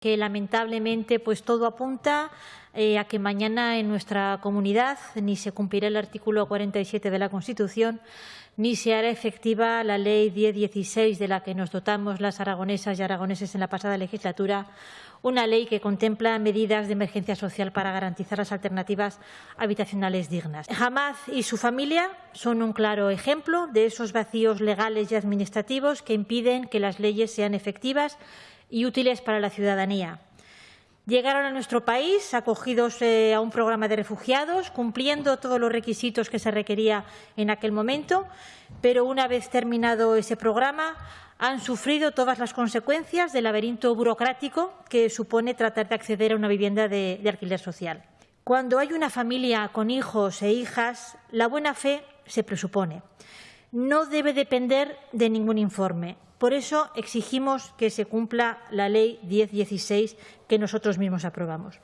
que lamentablemente pues todo apunta eh, a que mañana en nuestra comunidad ni se cumplirá el artículo 47 de la Constitución ni se hará efectiva la Ley 1016 de la que nos dotamos las aragonesas y aragoneses en la pasada legislatura, una ley que contempla medidas de emergencia social para garantizar las alternativas habitacionales dignas. Hamad y su familia son un claro ejemplo de esos vacíos legales y administrativos que impiden que las leyes sean efectivas y útiles para la ciudadanía. Llegaron a nuestro país acogidos eh, a un programa de refugiados, cumpliendo todos los requisitos que se requería en aquel momento, pero una vez terminado ese programa han sufrido todas las consecuencias del laberinto burocrático que supone tratar de acceder a una vivienda de, de alquiler social. Cuando hay una familia con hijos e hijas, la buena fe se presupone. No debe depender de ningún informe. Por eso exigimos que se cumpla la Ley 1016 que nosotros mismos aprobamos.